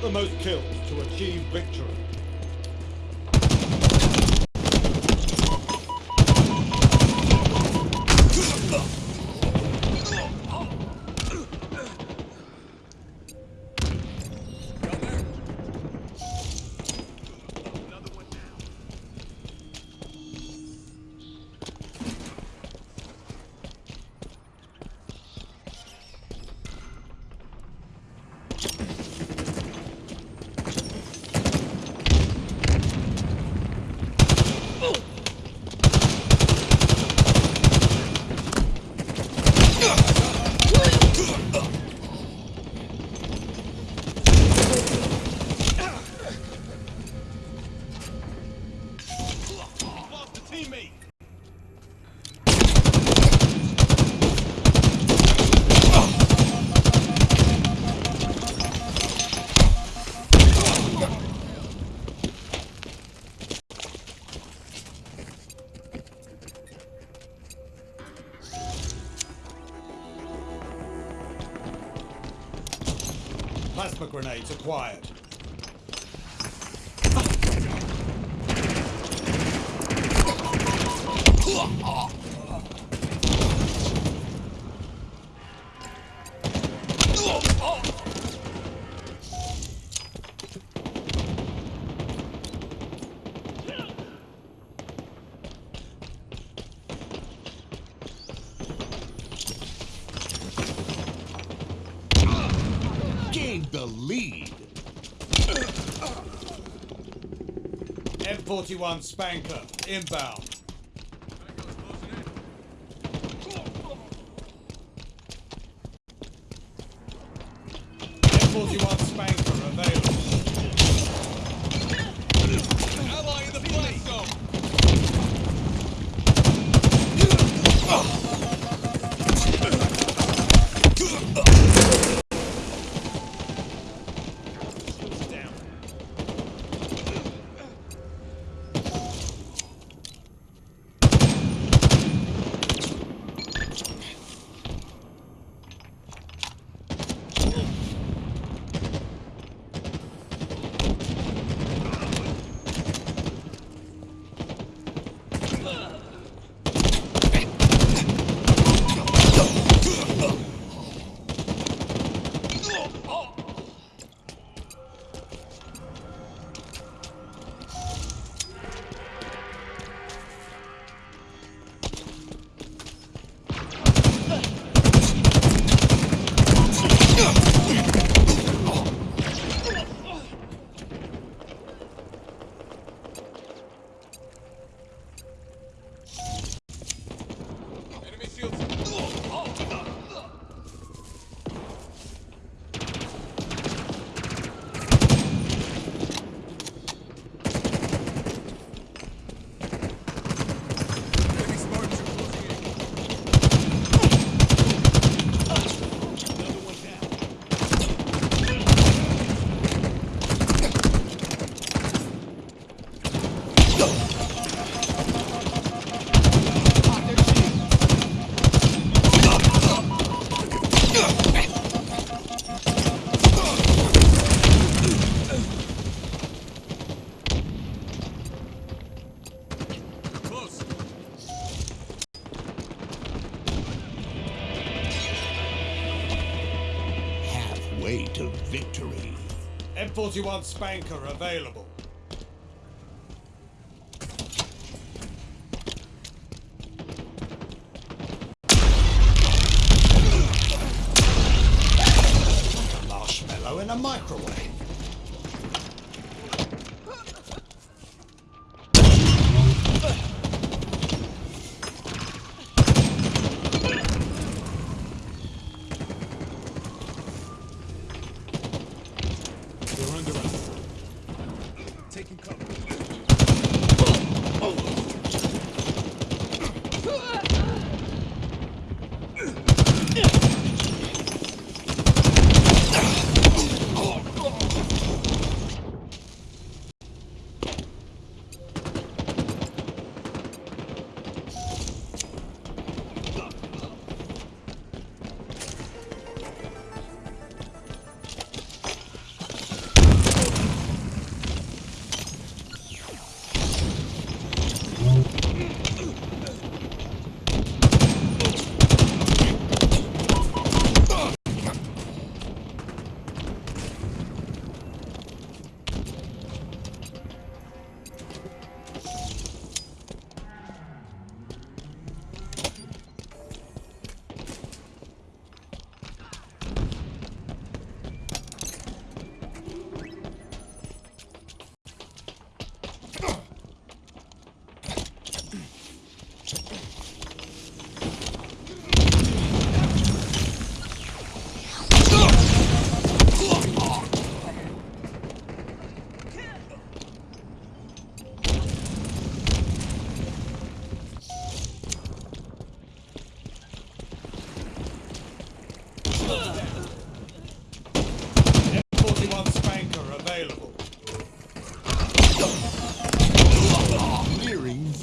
the most kills to achieve victory. Teammate. Plasma grenades acquired. Gained the lead. M41 Spanker, inbound. M41 Spanker Halfway to victory. M41 Spanker available. Marshmallow in a microwave. 노는 게 맞아.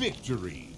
victory.